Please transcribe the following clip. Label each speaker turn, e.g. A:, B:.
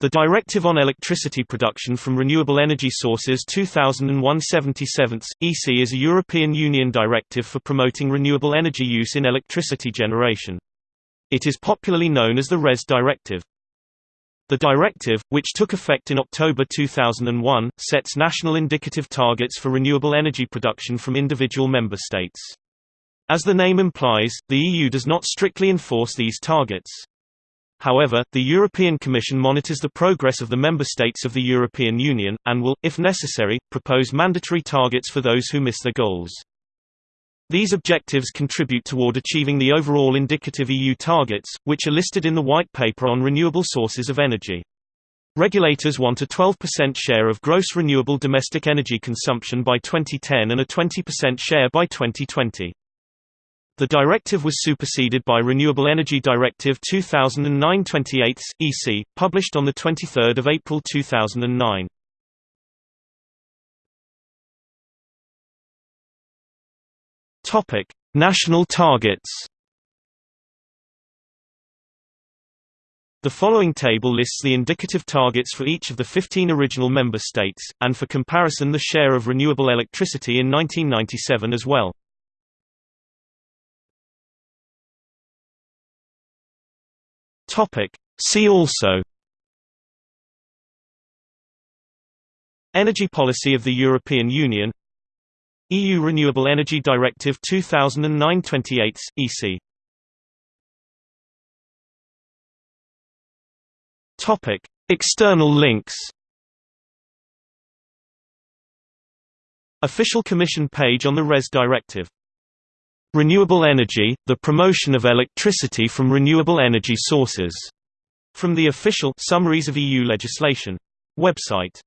A: The Directive on Electricity Production from Renewable Energy Sources 2001-77, EC is a European Union directive for promoting renewable energy use in electricity generation. It is popularly known as the RES Directive. The directive, which took effect in October 2001, sets national indicative targets for renewable energy production from individual member states. As the name implies, the EU does not strictly enforce these targets. However, the European Commission monitors the progress of the member states of the European Union, and will, if necessary, propose mandatory targets for those who miss their goals. These objectives contribute toward achieving the overall indicative EU targets, which are listed in the White Paper on Renewable Sources of Energy. Regulators want a 12% share of gross renewable domestic energy consumption by 2010 and a 20% share by 2020. The directive was superseded by Renewable Energy Directive 2009-28 EC, published on 23 April 2009. Topic: National targets. The following table lists the indicative targets for each of the 15 original member states, and for comparison the share of renewable electricity in 1997 as well. Topic. See also Energy policy of the European Union EU Renewable Energy Directive 2009-28, EC Topic. External links Official Commission page on the RES Directive Renewable energy, the promotion of electricity from renewable energy sources. From the official Summaries of EU legislation website.